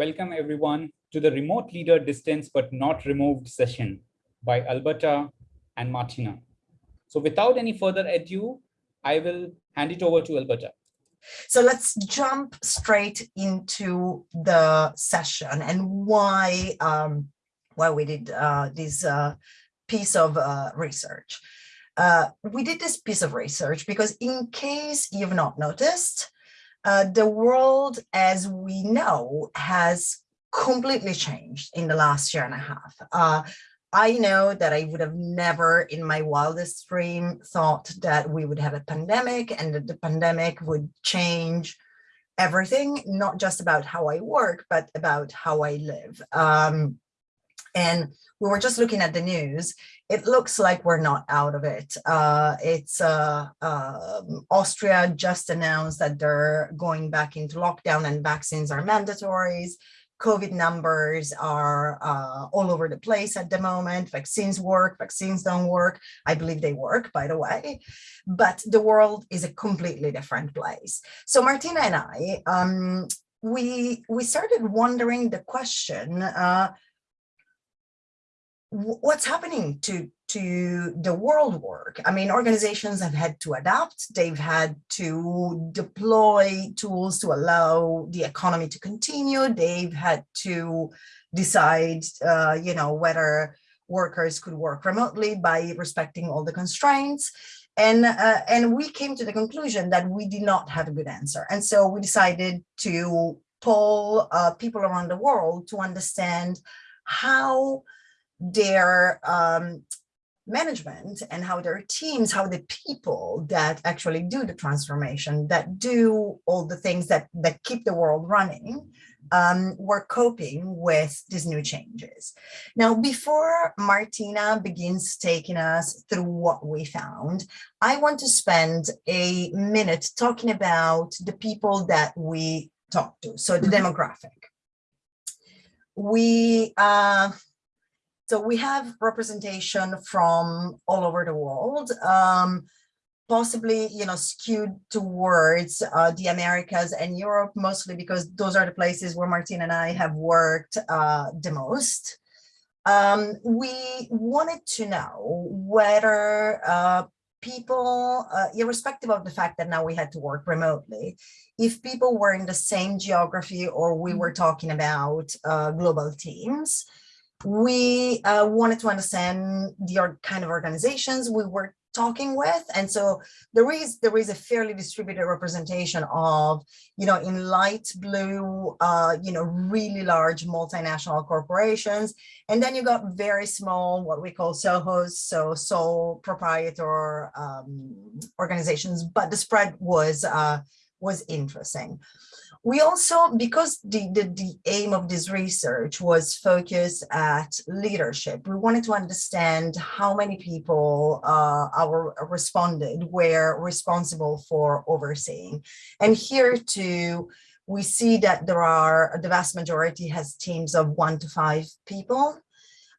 welcome everyone to the Remote Leader Distance But Not Removed session by Alberta and Martina. So without any further ado, I will hand it over to Alberta. So let's jump straight into the session and why um, why we did uh, this uh, piece of uh, research. Uh, we did this piece of research because in case you've not noticed, uh, the world as we know has completely changed in the last year and a half. Uh, I know that I would have never in my wildest dream thought that we would have a pandemic and that the pandemic would change everything, not just about how I work, but about how I live. Um, and we were just looking at the news. It looks like we're not out of it. Uh, it's uh, uh, Austria just announced that they're going back into lockdown and vaccines are mandatories. COVID numbers are uh, all over the place at the moment. Vaccines work, vaccines don't work. I believe they work, by the way, but the world is a completely different place. So Martina and I, um, we, we started wondering the question, uh, what's happening to to the world work? I mean organizations have had to adapt. They've had to deploy tools to allow the economy to continue. They've had to decide uh, you know whether workers could work remotely by respecting all the constraints. And uh, and we came to the conclusion that we did not have a good answer. And so we decided to poll uh, people around the world to understand how their um, management and how their teams, how the people that actually do the transformation, that do all the things that, that keep the world running, um, were coping with these new changes. Now, before Martina begins taking us through what we found, I want to spend a minute talking about the people that we talked to, so the mm -hmm. demographic. We, uh, so we have representation from all over the world, um, possibly, you know, skewed towards uh, the Americas and Europe, mostly because those are the places where Martin and I have worked uh, the most. Um, we wanted to know whether uh, people, uh, irrespective of the fact that now we had to work remotely, if people were in the same geography or we were mm-hmm. talking about uh, global teams, we uh, wanted to understand the kind of organizations we were talking with. And so there is there is a fairly distributed representation of you know in light blue uh you know really large multinational corporations. And then you got very small what we call sohos so sole proprietor um organizations. But the spread was uh was interesting we also, because the, the, the aim of this research was focused at leadership, we wanted to understand how many people uh, our responded were responsible for overseeing. And here too, we see that there are, the vast majority has teams of one to five people.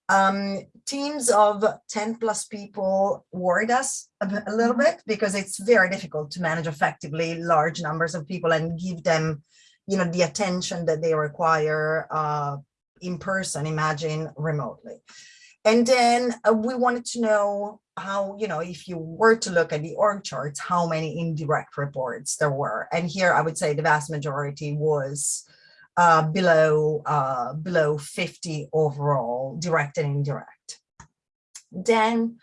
Um, teams of 10 plus people worried us a, a, little bit because it's very difficult to manage effectively large numbers of people and give them, you know, the attention that they require uh, in person, imagine remotely. And then uh, we wanted to know how, you know, if you were to look at the org charts, how many indirect reports there were. And here I would say the vast majority was uh, below uh, below 50 overall, direct and indirect. Then,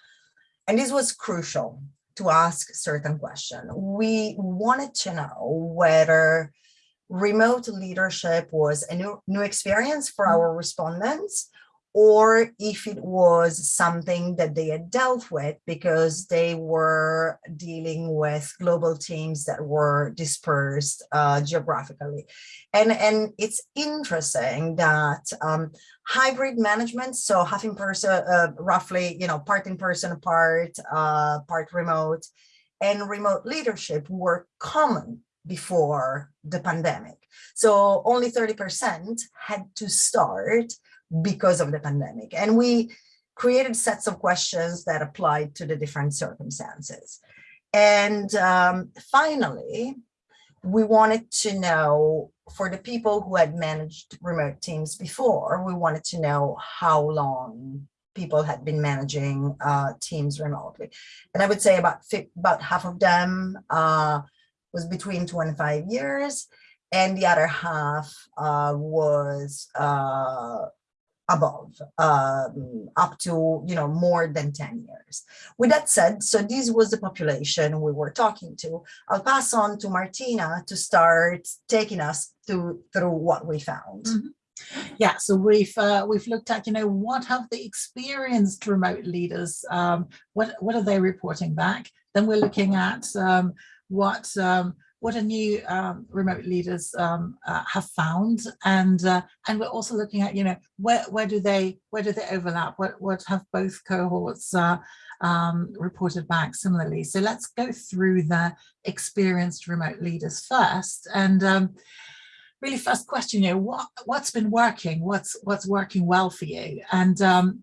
and this was crucial to ask certain question. We wanted to know whether remote leadership was a new, new experience for our respondents or if it was something that they had dealt with because they were dealing with global teams that were dispersed uh, geographically. And, and it's interesting that um, hybrid management, so half in person, uh, roughly, you know, part in person, part, uh, part remote, and remote leadership were common before the pandemic. So only 30% had to start because of the pandemic. And we created sets of questions that applied to the different circumstances. And um, finally, we wanted to know for the people who had managed remote teams before, we wanted to know how long people had been managing uh, teams remotely. And I would say about, about half of them uh, was between two and five years, and the other half uh, was uh, above, um, up to, you know, more than 10 years. With that said, so this was the population we were talking to. I'll pass on to Martina to start taking us through, through what we found. Mm -hmm. Yeah, so we've uh, we've looked at, you know, what have the experienced remote leaders, um, what, what are they reporting back? Then we're looking at um, what um, what new um, remote leaders um, uh, have found, and uh, and we're also looking at you know where where do they where do they overlap? What what have both cohorts uh, um, reported back similarly? So let's go through the experienced remote leaders first, and um, really first question you know what what's been working? What's what's working well for you? And um,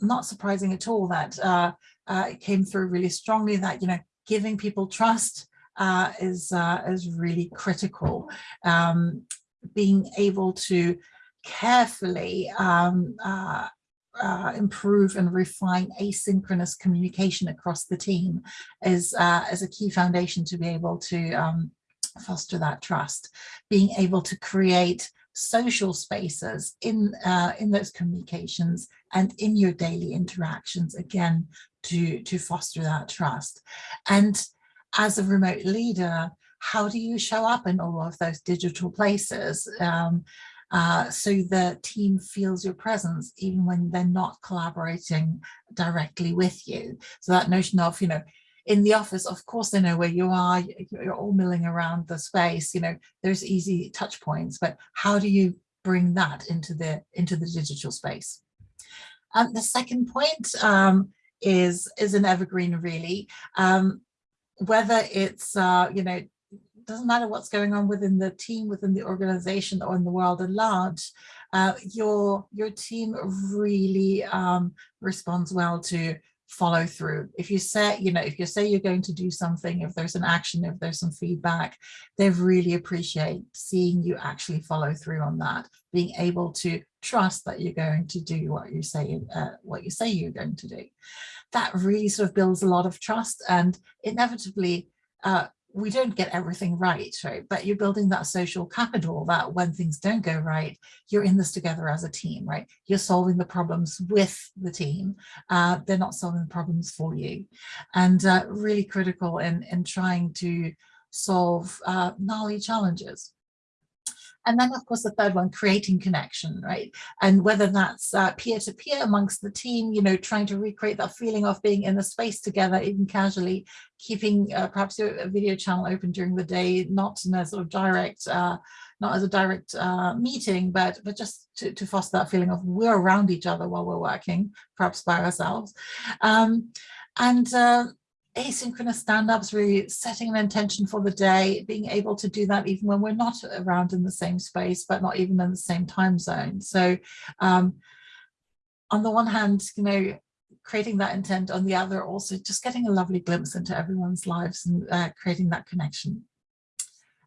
not surprising at all that uh, uh, it came through really strongly that you know giving people trust uh, is, uh, is really critical. Um, being able to carefully um, uh, uh, improve and refine asynchronous communication across the team is, uh, is a key foundation to be able to um, foster that trust. Being able to create social spaces in uh, in those communications and in your daily interactions again to to foster that trust and as a remote leader, how do you show up in all of those digital places um, uh, so the team feels your presence even when they're not collaborating directly with you? So that notion of, you know, in the office, of course, they know where you are, you're all milling around the space, you know, there's easy touch points, but how do you bring that into the into the digital space? And the second point um, is, is an evergreen really. Um, whether it's, uh, you know, doesn't matter what's going on within the team, within the organization or in the world at large, uh, your, your team really um, responds well to follow through. If you say, you know, if you say you're going to do something, if there's an action, if there's some feedback, they really appreciate seeing you actually follow through on that, being able to trust that you're going to do what you say, uh, what you say you're going to do that really sort of builds a lot of trust and inevitably uh, we don't get everything right, right? But you're building that social capital that when things don't go right, you're in this together as a team, right? You're solving the problems with the team. Uh, they're not solving the problems for you. And uh, really critical in, in trying to solve uh, gnarly challenges. And then, of course, the third one, creating connection, right? And whether that's peer-to-peer uh, -peer amongst the team, you know, trying to recreate that feeling of being in the space together, even casually, keeping uh, perhaps a video channel open during the day, not in a sort of direct, uh, not as a direct uh, meeting, but but just to, to foster that feeling of we're around each other while we're working, perhaps by ourselves. Um, and uh, asynchronous stand-ups, really setting an intention for the day, being able to do that even when we're not around in the same space, but not even in the same time zone. So um, on the one hand, you know, creating that intent, on the other, also just getting a lovely glimpse into everyone's lives and uh, creating that connection.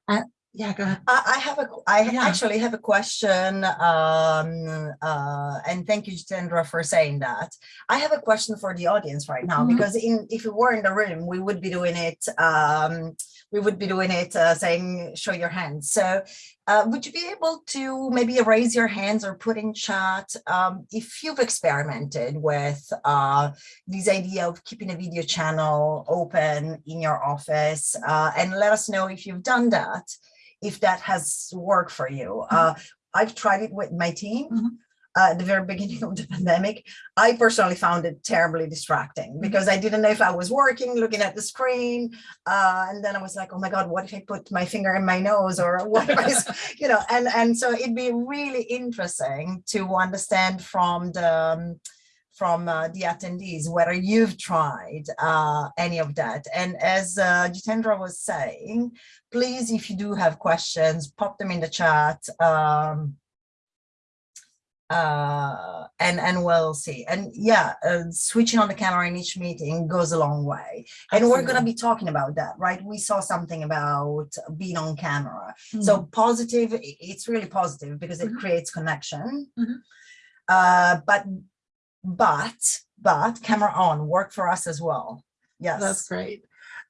And yeah, go ahead. I, I have a, I yeah. actually have a question, um, uh, and thank you, Jitendra, for saying that. I have a question for the audience right now, mm -hmm. because in if we were in the room, we would be doing it, um, we would be doing it uh, saying, show your hands. So uh, would you be able to maybe raise your hands or put in chat um, if you've experimented with uh, this idea of keeping a video channel open in your office uh, and let us know if you've done that if that has worked for you. Mm-hmm. Uh, I've tried it with my team. Mm -hmm. uh, at the very beginning of the pandemic, I personally found it terribly distracting mm-hmm. because I didn't know if I was working, looking at the screen. Uh, and then I was like, oh my God, what if I put my finger in my nose or what if I, you know, and, and so it'd be really interesting to understand from the, um, from uh, the attendees, whether you've tried uh, any of that. And as uh, Jitendra was saying, please, if you do have questions, pop them in the chat. Um, uh, and and we'll see. And yeah, uh, switching on the camera in each meeting goes a long way. And we're going to be talking about that, right? We saw something about being on camera. Mm. So positive, it's really positive because it Mhm. creates connection. Mhm. Uh, but but but camera on work for us as well. Yes. That's great.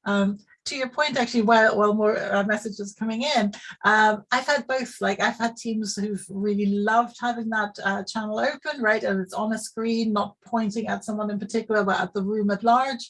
Um, to your point, actually, while, while more uh, messages coming in, um, I've had both, like I've had teams who've really loved having that uh, channel open, right? And it's on a screen, not pointing at someone in particular, but at the room at large.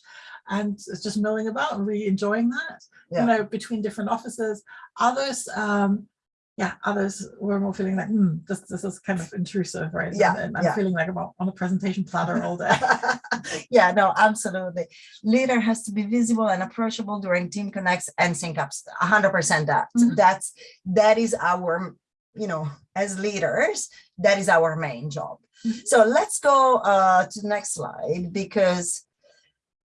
And it's just milling about and really enjoying that, Yeah. you know, between different offices. Others, um, yeah, others were more feeling like, hmm, this, this is kind of intrusive, right? Yeah, And, I'm yeah. feeling like I'm on a presentation platter all day. yeah, no, absolutely. Leader has to be visible and approachable during team connects and sync ups. hundred percent that. Mhm. That's that is our, you know, as leaders, that is our main job. Mhm. So let's go uh to the next slide because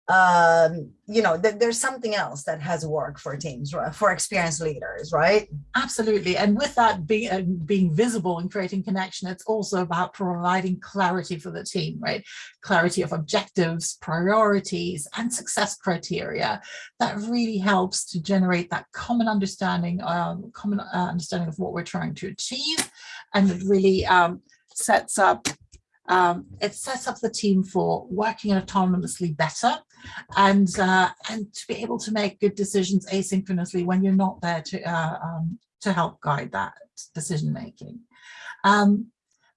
um you know th- there's something else that has worked for teams for experienced leaders right Absolutely. And with that being, uh, being visible and creating connection, it's also about providing clarity for the team, right? Clarity of objectives, priorities, and success criteria. That really helps to generate that common understanding, um, common uh, understanding of what we're trying to achieve. And it really um, sets up um, it sets up the team for working autonomously better and uh, and to be able to make good decisions asynchronously when you're not there to uh, um, to help guide that decision making. Um,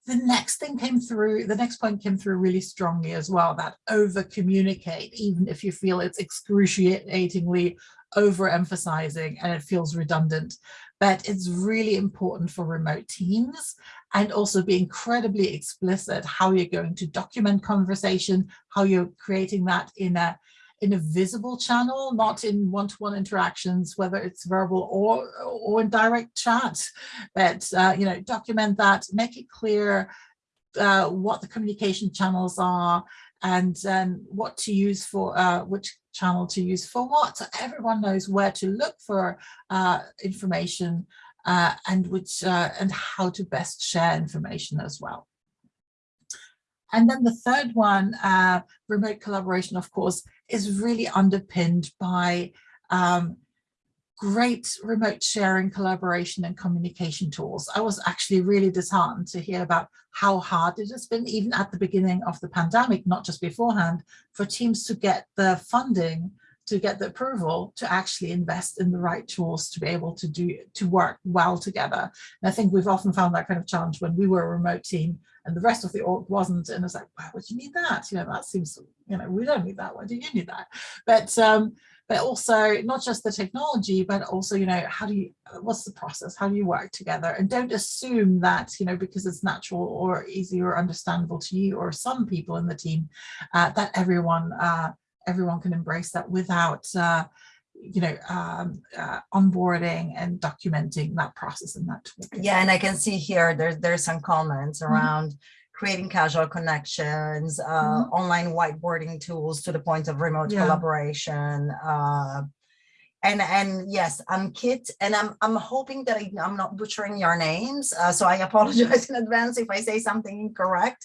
the next thing came through, the next point came through really strongly as well, that over communicate, even if you feel it's excruciatingly overemphasizing and it feels redundant. But it's really important for remote teams and also be incredibly explicit how you're going to document conversation, how you're creating that in a in a visible channel, not in one-to-one interactions, whether it's verbal or or in direct chat. But uh, you know, document that, make it clear uh, what the communication channels are, and then what to use for uh, which channel to use for what. So everyone knows where to look for uh, information uh, and which uh, and how to best share information as well. And then the third one, uh, remote collaboration, of course, is really underpinned by um, great remote sharing, collaboration and communication tools. I was actually really disheartened to hear about how hard it has been, even at the beginning of the pandemic, not just beforehand, for teams to get the funding to get the approval to actually invest in the right tools to be able to do to work well together. And I think we've often found that kind of challenge when we were a remote team and the rest of the org wasn't. And it's like, why would you need that? You know, that seems, you know, we don't need that. Why do you need that? But um, but also not just the technology, but also, you know, how do you, what's the process? How do you work together? And don't assume that, you know, because it's natural or easy or understandable to you or some people in the team, uh, that everyone uh, everyone can embrace that without, uh, you know, um, uh, onboarding and documenting that process and that. tool. Yeah, and I can see here there's there's some comments Mm-hmm. around creating casual connections, uh, Mhm. online whiteboarding tools to the point of remote Yeah. collaboration. Uh, and and yes, I'm Kit, and I'm I'm hoping that I, I'm not butchering your names, uh, so I apologize in advance if I say something incorrect.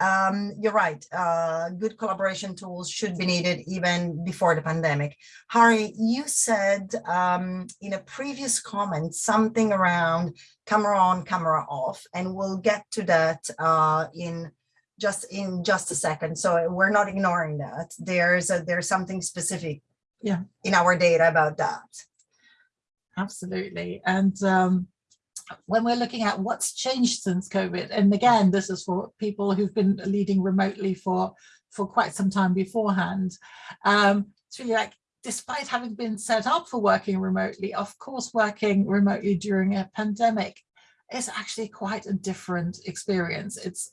Um, you're right. Uh, good collaboration tools should be needed even before the pandemic. Harry, you said um, in a previous comment something around camera on, camera off, and we'll get to that uh, in just in just a second. So we're not ignoring that. There's a, there's something specific Yeah. in our data about that. Absolutely. And um, when we're looking at what's changed since COVID, and again, this is for people who've been leading remotely for, for quite some time beforehand, um, it's really like, despite having been set up for working remotely, of course, working remotely during a pandemic is actually quite a different experience. It's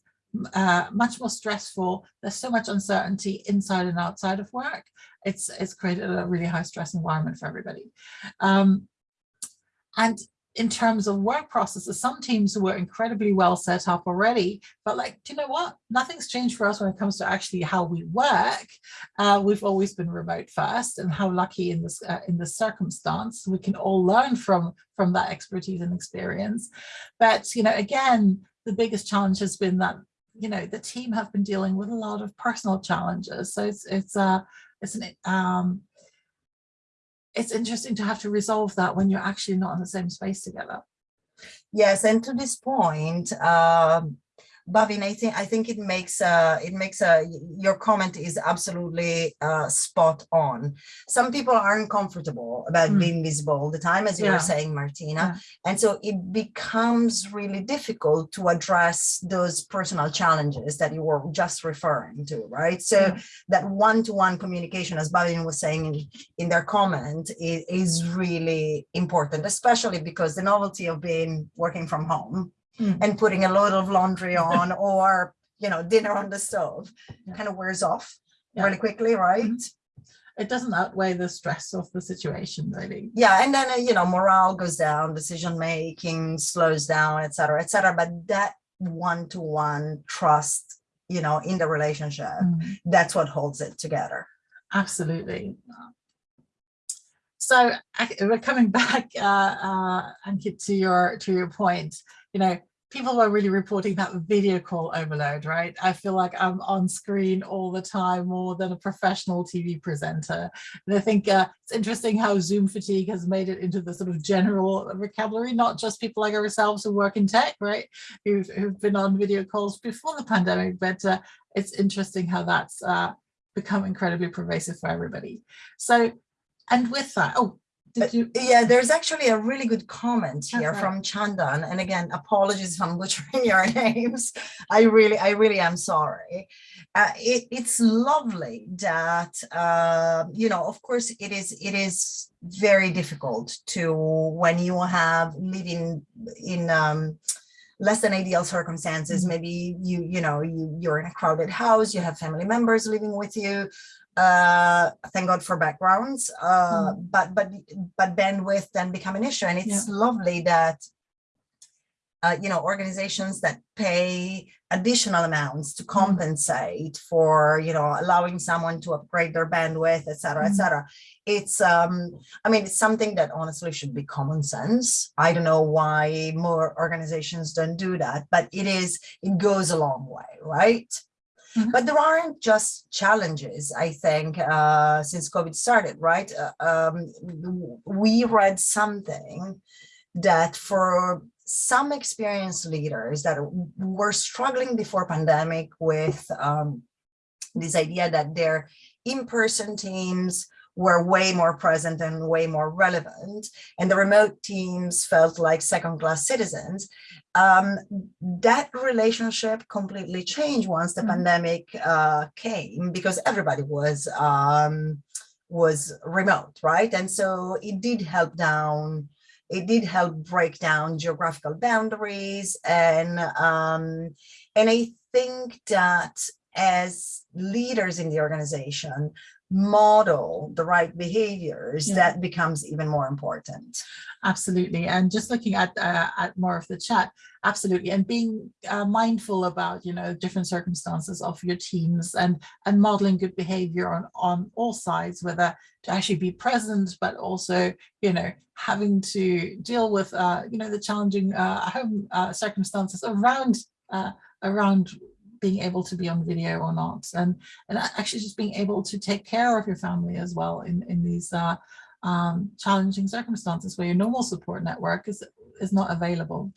uh, much more stressful. There's so much uncertainty inside and outside of work. It's, it's created a really high stress environment for everybody. Um, and in terms of work processes, some teams were incredibly well set up already, but like, do you know what? Nothing's changed for us when it comes to actually how we work. Uh, we've always been remote first and how lucky in this uh, in this circumstance, we can all learn from, from that expertise and experience. But, you know, again, the biggest challenge has been that, you know, the team have been dealing with a lot of personal challenges. So it's, it's, uh, it's an, um, it's interesting to have to resolve that when you're actually not in the same space together. Yes, and to this point, um, Bhavin, I think I think it makes uh, it makes uh, your comment is absolutely uh, spot on. Some people aren't comfortable about Mm. being visible all the time, as you Yeah. were saying, Martina, Yeah. and so it becomes really difficult to address those personal challenges that you were just referring to, right? So Yeah. that one-to-one communication, as Bhavin was saying in, in their comment, is, is really important, especially because the novelty of being working from home Mm. and putting a load of laundry on or, you know, dinner on the stove Yeah. kind of wears off Yeah. really quickly, right? It doesn't outweigh the stress of the situation, really. Yeah, and then, uh, you know, morale goes down, decision-making slows down, et cetera, et cetera. But that one-to-one trust, you know, in the relationship, Mm. that's what holds it together. Absolutely. So we're coming back, uh, uh, Ankit, to your to your point. You know, people are really reporting that video call overload, right? I feel like I'm on screen all the time more than a professional TV presenter. And I think uh, it's interesting how Zoom fatigue has made it into the sort of general vocabulary, not just people like ourselves who work in tech, right? Who've, who've been on video calls before the pandemic, but uh, it's interesting how that's uh, become incredibly pervasive for everybody. So, and with that, oh, you? Yeah, there's actually a really good comment here right. from Chandan. And again, apologies if I'm butchering your names. I really, I really am sorry. Uh, it, it's lovely that, uh, you know, of course it is, it is very difficult to, when you have living in, um, less than ideal circumstances, Mhm. maybe you, you know, you, you're in a crowded house, you have family members living with you, uh thank god for backgrounds uh but but but bandwidth then become an issue. And it's lovely that uh you know organizations that pay additional amounts to compensate for you know allowing someone to upgrade their bandwidth et cetera et Mhm. cetera. It's um i mean it's something that honestly should be common sense. I don't know why more organizations don't do that but it is it goes a long way right Mhm. but there aren't just challenges, I think, uh, since COVID started, right? Uh, um, we read something that for some experienced leaders that were struggling before pandemic with um, this idea that their in-person teams were way more present and way more relevant, and the remote teams felt like second-class citizens, um, that relationship completely changed once the Mhm. pandemic uh, came because everybody was um, was remote, right? And so it did help down. It did help break down geographical boundaries, and um, and I think that as leaders in the organization model the right behaviors, Yeah. that becomes even more important. Absolutely. And just looking at uh, at more of the chat, absolutely. And being uh, mindful about, you know, different circumstances of your teams and and modeling good behavior on, on all sides, whether to actually be present, but also, you know, having to deal with, uh, you know, the challenging uh, home uh, circumstances around uh, around being able to be on video or not. And, and actually just being able to take care of your family as well in, in these uh, um, challenging circumstances where your normal support network is is not available.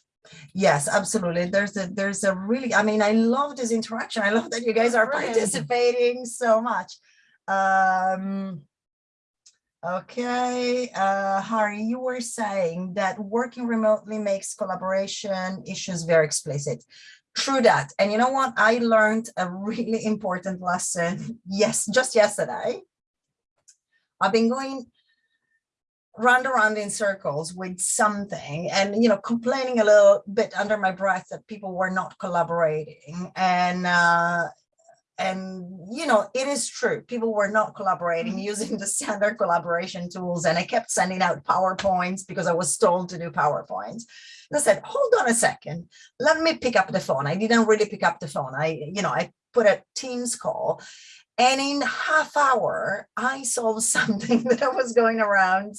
Yes, absolutely. There's a there's a really, I mean, I love this interaction. I love that you guys are Brilliant. participating so much. Um, okay, uh, Harry, you were saying that working remotely makes collaboration issues very explicit. True that. And you know what? I learned a really important lesson. Yes, just yesterday. I've been going round around in circles with something and you know complaining a little bit under my breath that people were not collaborating and uh and you know it is true people were not collaborating mm-hmm. using the standard collaboration tools and i kept sending out powerpoints because i was told to do powerpoints. And i said hold on a second let me pick up the phone. I didn't really pick up the phone. I you know i put a teams call and in half hour, I solved something that I was going around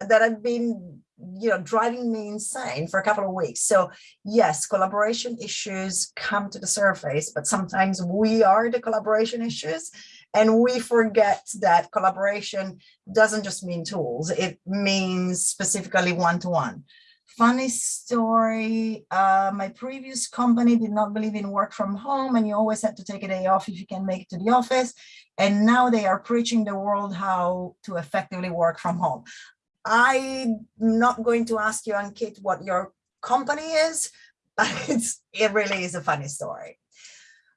that had been you know, driving me insane for a couple of weeks. So yes, collaboration issues come to the surface, but sometimes we are the collaboration issues and we forget that collaboration doesn't just mean tools. It means specifically one-to-one. Funny story, uh, my previous company did not believe in work from home and you always had to take a day off if you can make it to the office. And now they are preaching the world how to effectively work from home. I'm not going to ask you, Ankit, what your company is, but it's, it really is a funny story.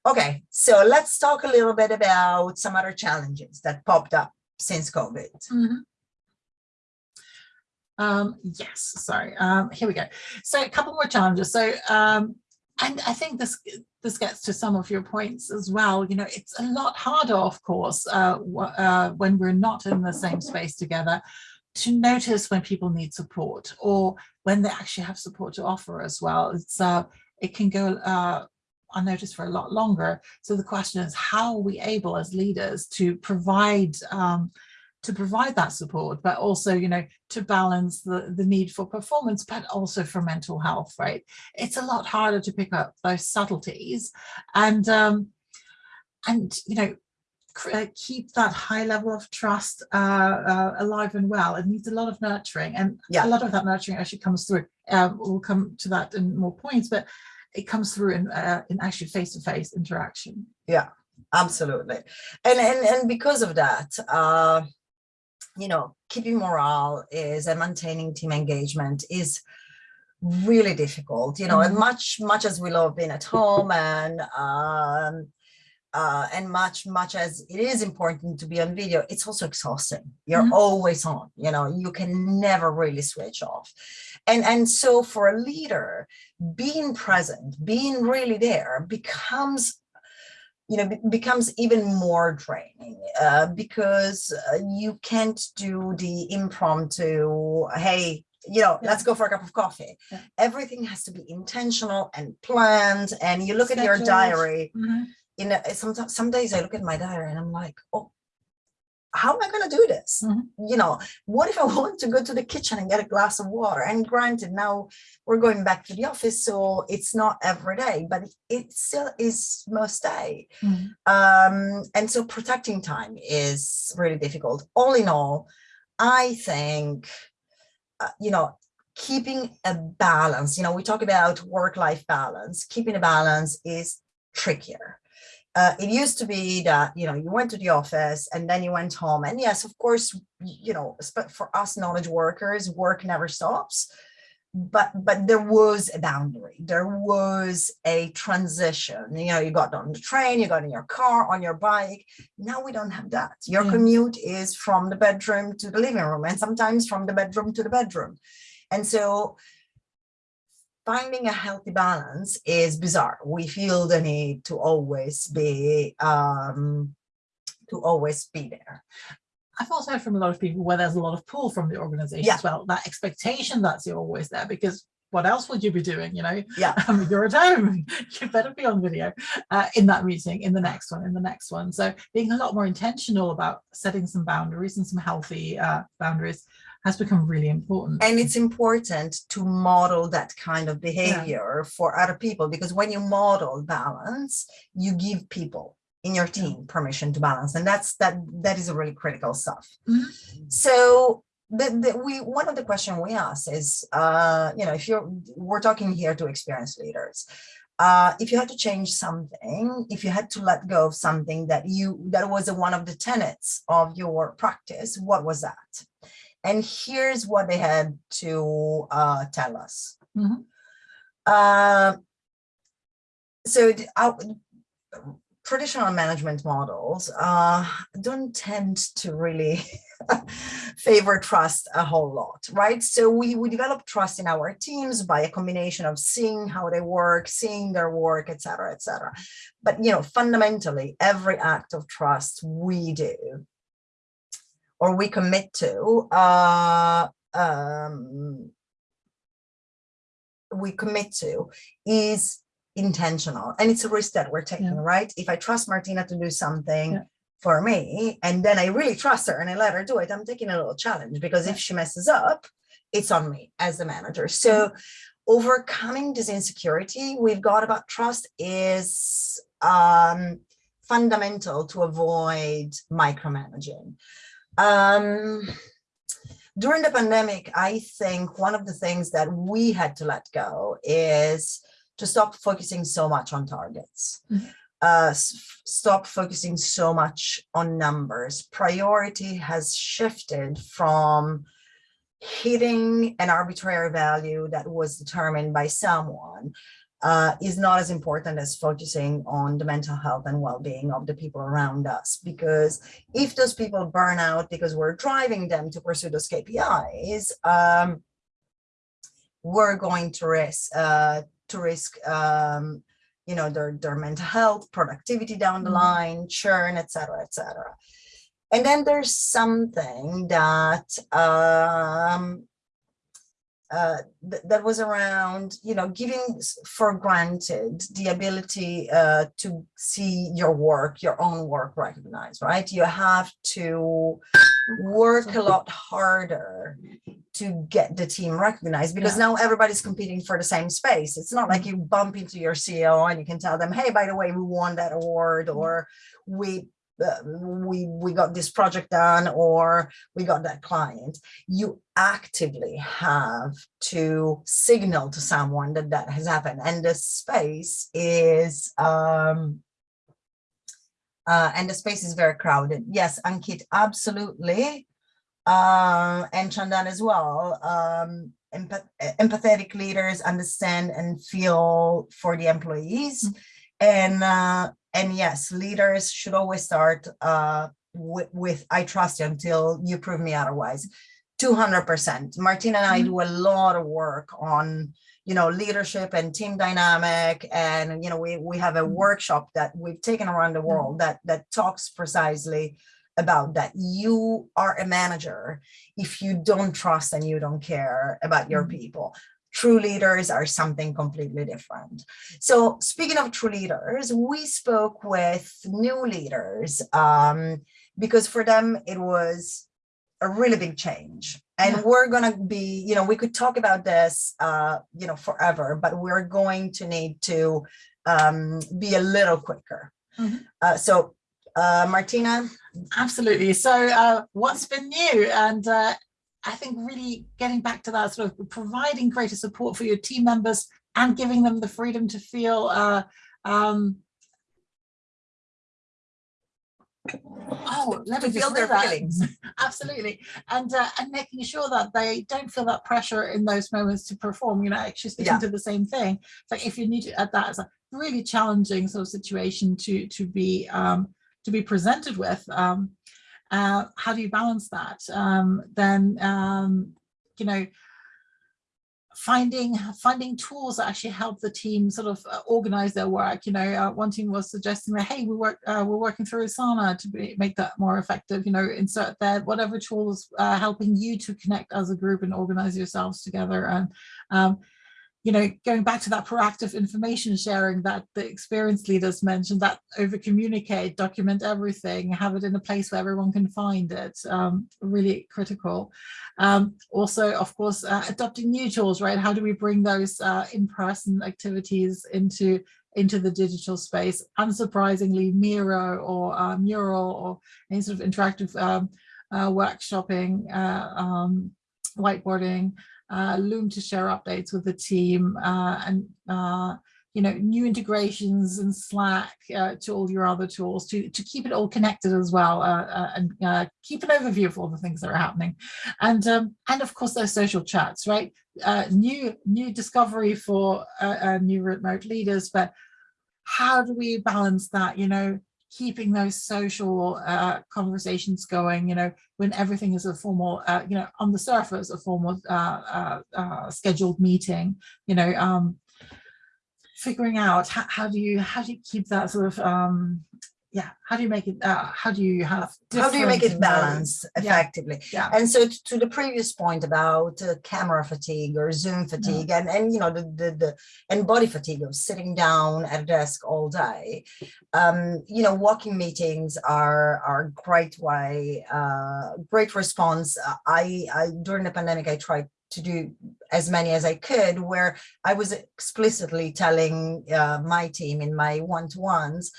Okay, so let's talk a little bit about some other challenges that popped up since COVID. Mhm. Um, yes, sorry. Um, here we go. So a couple more challenges. So, um, and I think this this gets to some of your points as well. You know, it's a lot harder, of course, uh, uh, when we're not in the same space together to notice when people need support or when they actually have support to offer as well. It's uh, it can go uh, unnoticed for a lot longer. So the question is, how are we able as leaders to provide um, to provide that support, but also, you know, to balance the, the need for performance, but also for mental health, right? It's a lot harder to pick up those subtleties and, um, and, you know, uh, keep that high level of trust uh, uh, alive and well. It needs a lot of nurturing and Yeah. a lot of that nurturing actually comes through. Um, we'll come to that in more points, but it comes through in, uh, in actually face-to-face interaction. Yeah, absolutely. And, and, and because of that, uh, you know, keeping morale is and maintaining team engagement is really difficult, you know, and Mhm. much, much as we love being at home and, um, uh, and much, much as it is important to be on video, it's also exhausting. You're Mhm. always on, you know, you can never really switch off. And, and so for a leader, being present, being really there becomes you know, becomes even more draining uh, because uh, you can't do the impromptu, hey, you know, Yeah. let's go for a cup of coffee. Yeah. Everything has to be intentional and planned. And you look at your diary, Mhm. You know, sometimes some days I look at my diary and I'm like, oh, how am I going to do this? Mhm. You know, what if I want to go to the kitchen and get a glass of water? And granted, now we're going back to the office, so it's not every day, but it still is most day. Mhm. Um, and so protecting time is really difficult. All in all, I think, uh, you know, keeping a balance, you know, we talk about work-life balance, keeping a balance is trickier. Uh, it used to be that, you know, you went to the office and then you went home. And yes, of course, you know, but for us knowledge workers, work never stops. But but there was a boundary. There was a transition. You know, you got on the train, you got in your car, on your bike. Now we don't have that. Your Yeah. commute is from the bedroom to the living room and sometimes from the bedroom to the bedroom. And so finding a healthy balance is bizarre. We feel the need to always be um to always be there. I've also heard from a lot of people where there's a lot of pull from the organization Yeah. as well, that expectation that you're always there because what else would you be doing, you know? Yeah. Um, you're at home, you better be on video uh, in that meeting, in the next one, in the next one. So being a lot more intentional about setting some boundaries and some healthy uh, boundaries has become really important. And it's important to model that kind of behavior for other people because when you model balance, you give people in your Yeah. team permission to balance. And that's that that is a really critical stuff. Mhm. So the, the we one of the question we ask is uh you know if you're we're talking here to experienced leaders uh if you had to change something if you had to let go of something that you that was one of the tenets of your practice what was that and here's what they had to uh tell us Mhm. uh, so our traditional management models uh, don't tend to really favor trust a whole lot, right? So we, we develop trust in our teams by a combination of seeing how they work, seeing their work, et cetera, et cetera. But, you know, fundamentally, every act of trust we do or we commit to, uh, um, we commit to is intentional and it's a risk that we're taking, Yeah. right? If I trust Martina to do something Yeah. for me and then I really trust her and I let her do it, I'm taking a little challenge because if she messes up, it's on me as the manager. So overcoming this insecurity we've got about trust is um, fundamental to avoid micromanaging. Um, during the pandemic, I think one of the things that we had to let go is to stop focusing so much on targets. Mm -hmm. uh, stop focusing so much on numbers. Priority has shifted from hitting an arbitrary value that was determined by someone uh, is not as important as focusing on the mental health and well-being of the people around us. Because if those people burn out because we're driving them to pursue those KPIs, um, we're going to risk uh, to risk um, you know their their mental health, productivity down the mm-hmm. line, churn, etc., etc. And then there's something that um, uh, th that was around, you know, giving for granted the ability uh, to see your work, your own work recognized, right? You have to work a lot harder to get the team recognized because yeah. now everybody's competing for the same space. It's not like mm-hmm. you bump into your CEO and you can tell them, hey, by the way, we won that award mm-hmm. or we we we got this project done or we got that client you actively have to signal to someone that that has happened. And the space is um uh and the space is very crowded. Yes ankit absolutely. Uh, and chandan as well. Um empath empathetic leaders understand and feel for the employees. Mm. -hmm. and uh and yes, leaders should always start uh, with, with, I trust you until you prove me otherwise. 200%. Martina and I mm-hmm. do a lot of work on, you know, leadership and team dynamic. And, you know, we, we have a mm-hmm. workshop that we've taken around the mm-hmm. world that, that talks precisely about that. You are a manager if you don't trust and you don't care about your people true leaders are something completely different. So speaking of true leaders, we spoke with new leaders um, because for them it was a really big change. And yeah. we're going to be, you know, we could talk about this, uh, you know, forever, but we're going to need to um, be a little quicker. Mm -hmm. uh, so uh, Martina? Absolutely. So uh, what's been new? And uh, I think really getting back to that sort of providing greater support for your team members and giving them the freedom to feel uh, um, oh let me feel their that. feelings absolutely and uh, and making sure that they don't feel that pressure in those moments to perform you know actually speaking yeah. to the same thing so if you need to at that it's a really challenging sort of situation to to be um to be presented with um uh, how do you balance that? Um, then, um, you know, finding finding tools that actually help the team sort of uh, organize their work you know uh, one team was suggesting that hey we work uh, we're working through asana to be, make that more effective you know insert that whatever tools uh, helping you to connect as a group and organize yourselves together and um, you know, going back to that proactive information sharing that the experienced leaders mentioned, that over communicate, document everything, have it in a place where everyone can find it, um, really critical. Um, also, of course, uh, adopting new tools, right? How do we bring those uh, in-person activities into into the digital space? Unsurprisingly, Miro or uh, Mural or any sort of interactive um, uh, workshopping, uh, um, whiteboarding, uh, Loom to share updates with the team uh, and uh, you know new integrations and Slack uh, to all your other tools to to keep it all connected as well uh, uh, and keep an overview of all the things that are happening. And um, and of course those social chats right? New new discovery for new remote leaders but how do we balance that you know keeping those social uh, conversations going, you know, when everything is a formal, uh, you know, on the surface, a formal uh, uh, uh scheduled meeting, you know, um, figuring out how, how, do you, how do you keep that sort of, um, yeah how do you make it uh, how do you have how do you make it balance effectively yeah. and so to the previous point about uh, camera fatigue or zoom fatigue yeah. and and you know the, the the and body fatigue of sitting down at a desk all day um you know walking meetings are are great way uh great response i i during the pandemic i tried to do as many as I could, where I was explicitly telling uh, my team in my one-to-ones,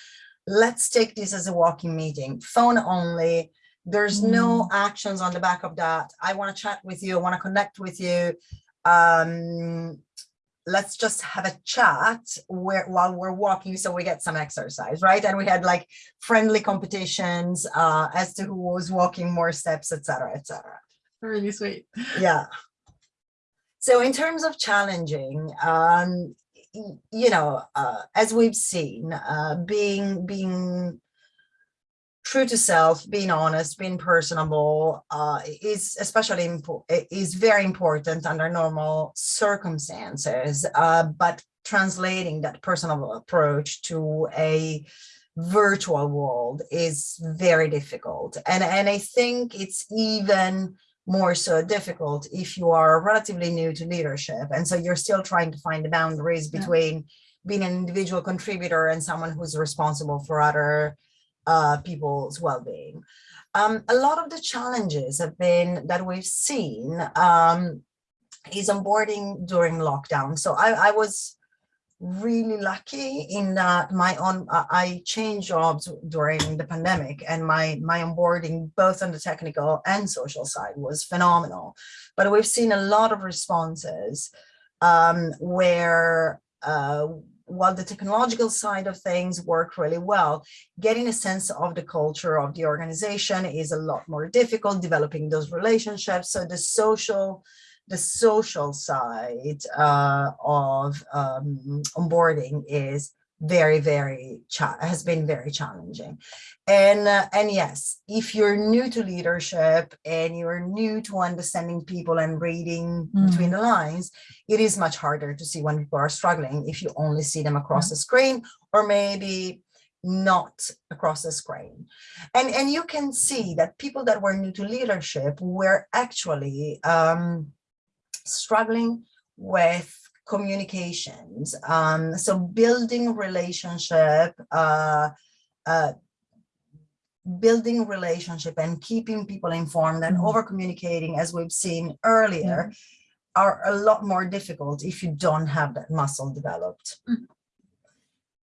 let's take this as a walking meeting, phone only. There's no actions on the back of that. I want to chat with you. I want to connect with you. Um, let's just have a chat where while we're walking so we get some exercise right and we had like friendly competitions uh as to who was walking more steps etc etc Really sweet. yeah so in terms of challenging um you know uh as we've seen uh being being true to self being honest being personable uh is especially is very important under normal circumstances uh but translating that personal approach to a virtual world is very difficult. And and i think it's even more so difficult if you are relatively new to leadership. And so you're still trying to find the boundaries Yeah. between being an individual contributor and someone who's responsible for other uh, people's well-being. Um, a lot of the challenges have been that we've seen um, is onboarding during lockdown. So I, I was really lucky in that my uh, I changed jobs during the pandemic and my my onboarding both on the technical and social side was phenomenal. But we've seen a lot of responses um, where uh, while the technological side of things work really well getting a sense of the culture of the organization is a lot more difficult developing those relationships. So the social the social side uh, of um, onboarding is very, very, has been very challenging. And, uh, and yes, if you're new to leadership and you're new to understanding people and reading between the lines, it is much harder to see when people are struggling if you only see them across the screen or maybe not across the screen. And, and you can see that people that were new to leadership were actually um, struggling with communications. Um, so building relationship, uh, uh, building relationship and keeping people informed and Mhm. over communicating as we've seen earlier are a lot more difficult if you don't have that muscle developed. Mhm.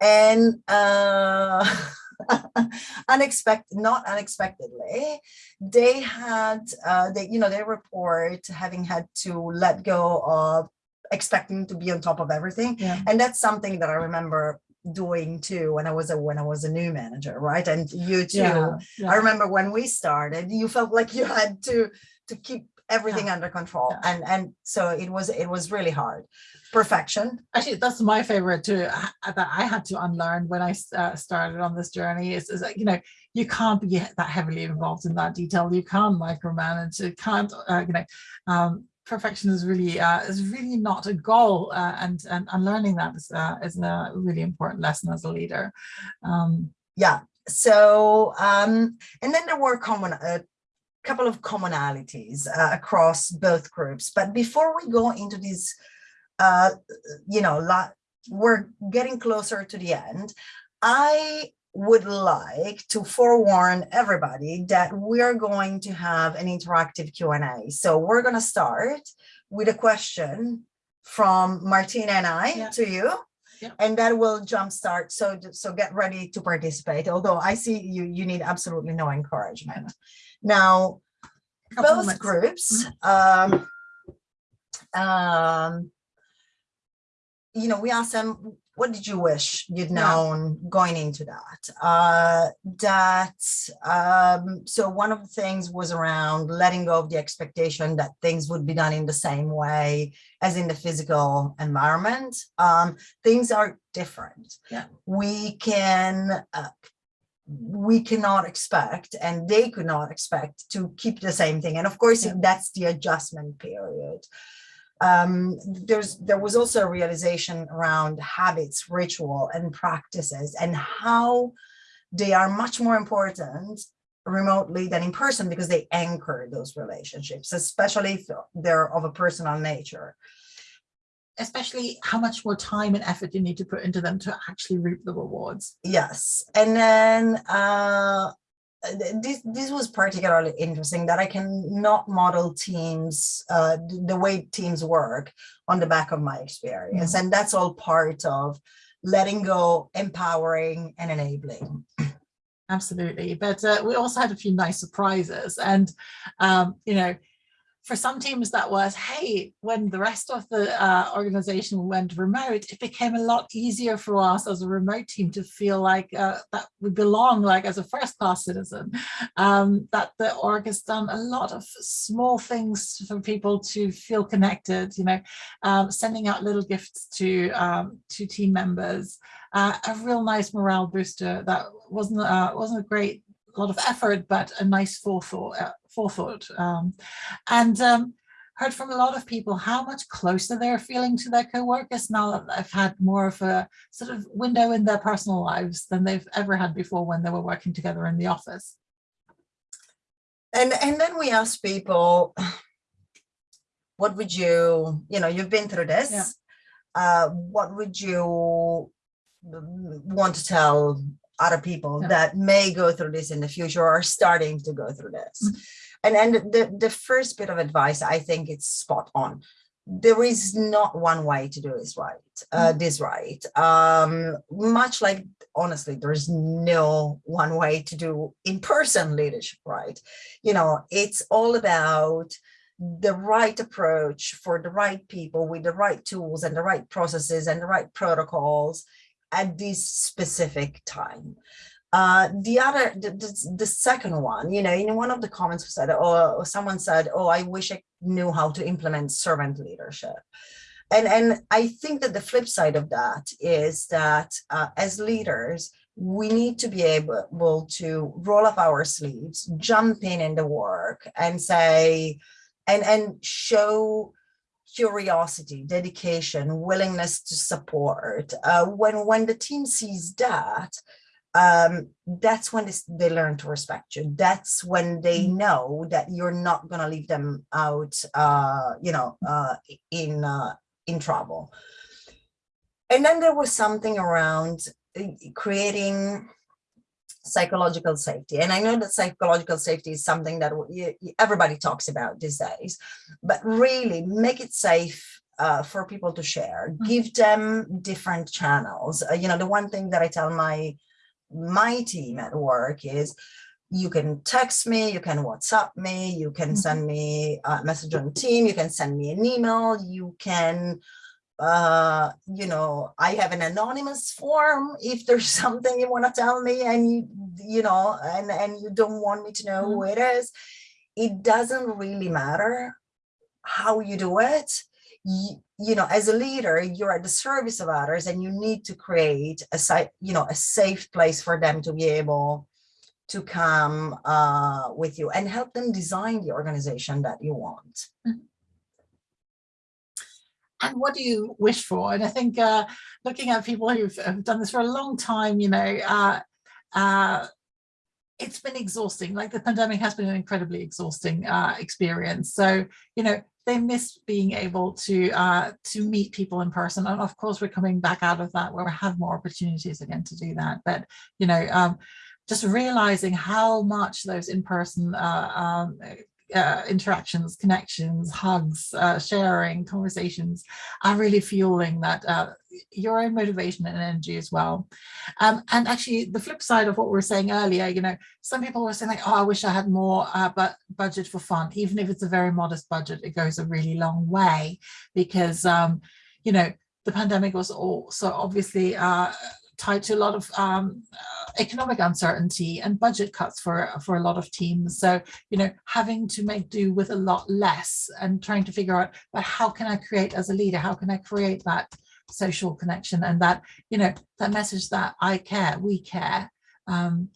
And uh, unexpected, not unexpectedly, they had, uh, they, you know, they report having had to let go of expecting to be on top of everything. Yeah. And that's something that I remember doing too when I was a when I was a new manager, right? And you too. Yeah. I remember when we started, you felt like you had to to keep everything under control. Yeah. And and so it was it was really hard. Perfection. Actually, that's my favorite too. I- That I had to unlearn when I uh, started on this journey is, is that, you know, you can't be that heavily involved in that detail. You can't micromanage. You can't, uh, you know, um, perfection is really uh, is really not a goal. Uh, and, and unlearning that is, uh, is a really important lesson as a leader. Um, Yeah. So um, and then there were common a couple of commonalities uh, across both groups. But before we go into these, uh, you know, lot, we're getting closer to the end. I would like to forewarn everybody that we're going to have an interactive Q&A. So we're going to start with a question from Martina and I Yeah. to you. Yeah. And that will jumpstart. So, so get ready to participate. Although I see you, you need absolutely no encouragement. Now, both groups, um, um, you know, we asked them, what did you wish you'd Yeah. known going into that? Uh, that, um, so one of the things was around letting go of the expectation that things would be done in the same way as in the physical environment. Um, things are different. Yeah. We can, uh, we cannot expect and they could not expect to keep the same thing. And of course, Yeah. that's the adjustment period. Um, there's there was also a realization around habits, ritual, and practices, and how they are much more important remotely than in person because they anchor those relationships, especially if they're of a personal nature. Especially how much more time and effort you need to put into them to actually reap the rewards. Yes, and then uh, this this was particularly interesting that I cannot model teams uh, the way teams work on the back of my experience, and that's all part of letting go, empowering, and enabling. Absolutely. But uh, we also had a few nice surprises. And, um, you know, for some teams that was, hey, when the rest of the uh, organization went remote, it became a lot easier for us as a remote team to feel like uh, that we belong like as a first class citizen, um, that the org has done a lot of small things for people to feel connected, you know, um, sending out little gifts to, um, to team members, uh, a real nice morale booster that wasn't, uh, wasn't a great lot of effort, but a nice forethought. Uh, forethought. Um, and um, heard from a lot of people how much closer they're feeling to their co-workers now that they've had more of a sort of window in their personal lives than they've ever had before when they were working together in the office. And and then we asked people, what would you, you know, you've been through this. Yeah. Uh, what would you want to tell other people Yeah. that may go through this in the future or are starting to go through this? Mhm. And and the, the first bit of advice, I think it's spot on. There is not one way to do this right, uh, this right. Um, much like honestly, there is no one way to do in-person leadership right you know, it's all about the right approach for the right people with the right tools and the right processes and the right protocols at this specific time. Uh, the other, the, the, the second one, you know, in one of the comments said, oh, or someone said, oh, I wish I knew how to implement servant leadership. And, and I think that the flip side of that is that uh, as leaders, we need to be able to roll up our sleeves, jump in in the work and say, and, and show curiosity, dedication, willingness to support. Uh, when, when the team sees that, um, that's when this, they learn to respect you. That's when they know that you're not going to leave them out, uh, you know, uh, in, uh, in trouble. And then there was something around uh, creating psychological safety. And I know that psychological safety is something that everybody talks about these days, but really make it safe uh, for people to share, Mm. give them different channels. Uh, you know, the one thing that I tell my my team at work is you can text me, you can WhatsApp me, you can Mhm. send me a message on team, you can send me an email, you can uh you know i have an anonymous form. If there's something you want to tell me and you you know and and you don't want me to know who it is it doesn't really matter how you do it. You, you know as a leader you're at the service of others and you need to create a site you know a safe place for them to be able to come uh with you and help them design the organization that you want and what do you wish for? And I think uh, looking at people who've have done this for a long time, you know, uh, uh, it's been exhausting. Like the pandemic has been an incredibly exhausting uh, experience. So, you know, they miss being able to uh, to meet people in person. And of course, we're coming back out of that where we have more opportunities again to do that. But, you know, um, just realizing how much those in-person uh, um, uh, interactions, connections, hugs, uh, sharing, conversations are really fueling that uh, your own motivation and energy as well. Um, and actually, the flip side of what we were saying earlier, you know, some people were saying like, oh, I wish I had more uh, but budget for fun. Even if it's a very modest budget, it goes a really long way because, um, you know, the pandemic was also obviously uh, tied to a lot of um, uh, economic uncertainty and budget cuts for for a lot of teams. So you know, having to make do with a lot less and trying to figure out, but how can I create as a leader? How can I create that social connection and that you know that message that I care, we care. Um,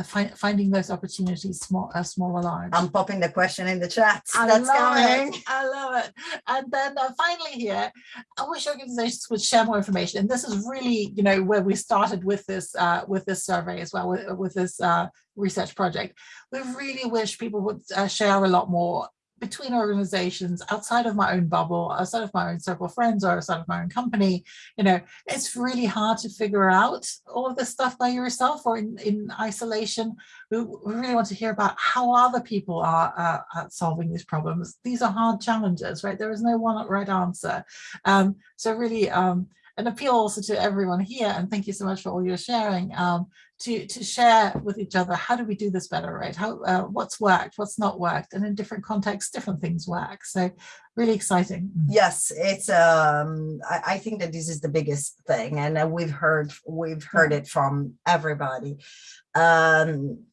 uh, find, finding those opportunities, small, uh, small or large. i'm popping the question in the chat I that's love coming it. I love it. And then uh, finally here, I wish organizations would share more information. And this is really, you know, where we started with this uh, with this survey as well, with, with this uh, research project. We really wish people would uh, share a lot more between organizations, outside of my own bubble, outside of my own circle of friends or outside of my own company, you know, it's really hard to figure out all of this stuff by yourself or in, in isolation. We, really want to hear about how other people are uh, solving these problems. These are hard challenges, right? There is no one right answer. Um, so really, um, an appeal also to everyone here, and thank you so much for all your sharing, um, to, to share with each other, how do we do this better, right? How, uh, what's worked, what's not worked, and in different contexts, different things work. So really exciting. Yes, it's, um, I, I think that this is the biggest thing, and uh, we've heard, we've heard it from everybody. Um,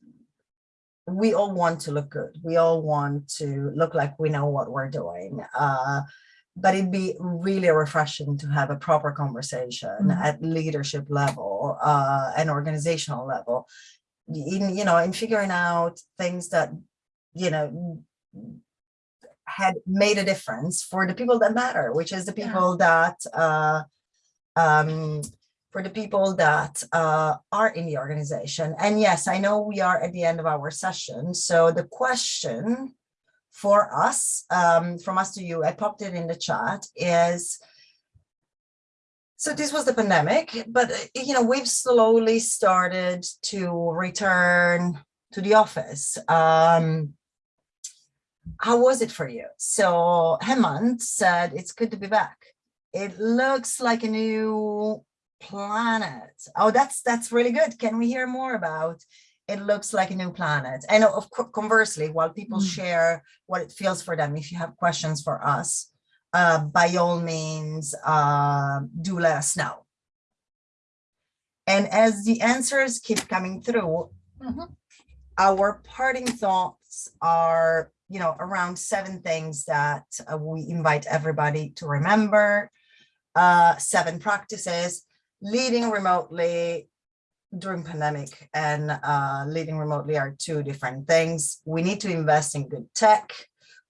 we all want to look good. We all want to look like we know what we're doing. Uh, but it'd be really refreshing to have a proper conversation mm -hmm. at leadership level uh, and organizational level in you know in figuring out things that you know had made a difference for the people that matter which is the people yeah. that uh, um, for the people that uh, are in the organization and yes I know we are at the end of our session so the question for us, um, from us to you, I popped it in the chat, is, so this was the pandemic, but, you know, we've slowly started to return to the office. Um, how was it for you? So Hemant said, it's good to be back. It looks like a new planet. Oh, that's that's really good. Can we hear more about it looks like a new planet. And of course, conversely, while people mm. share what it feels for them, if you have questions for us, uh, by all means, uh, do let us know. And as the answers keep coming through, mm -hmm. our parting thoughts are, you know, around seven things that uh, we invite everybody to remember, uh, seven practices, leading remotely, during pandemic and uh, leading remotely are two different things. We need to invest in good tech.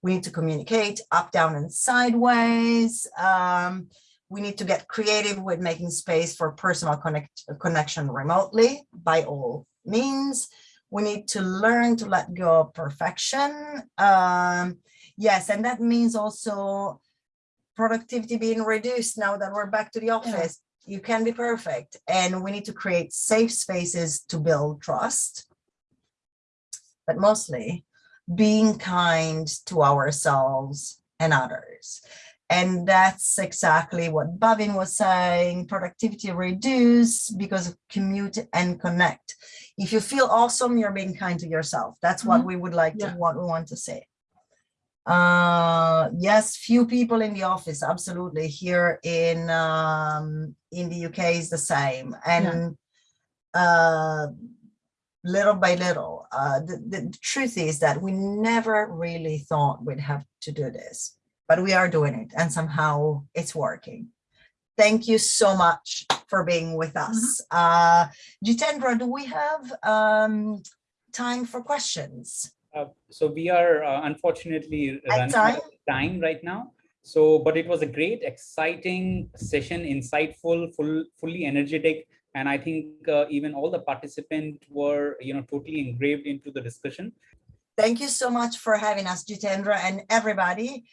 We need to communicate up, down, and sideways. Um, we need to get creative with making space for personal connect connection remotely by all means. We need to learn to let go of perfection. Um, yes, and that means also productivity being reduced now that we're back to the office you can be perfect and we need to create safe spaces to build trust but mostly being kind to ourselves and others and that's exactly what Bhavin was saying, productivity reduce because of commute and connect. If you feel awesome, you're being kind to yourself. That's what mm -hmm. we would like yeah. to, what we want to say. Uh, yes, few people in the office, absolutely. Here in um, in the UK is the same, and yeah. uh, little by little, uh, the, the truth is that we never really thought we'd have to do this, but we are doing it, and somehow it's working. Thank you so much for being with us. Mm -hmm. uh, Jitendra, do we have um, time for questions? Uh, so we are uh, unfortunately running out of time right now. So, but it was a great, exciting session, insightful, full, fully energetic. And I think uh, even all the participants were, you know, totally engraved into the discussion. Thank you so much for having us, Jitendra and everybody.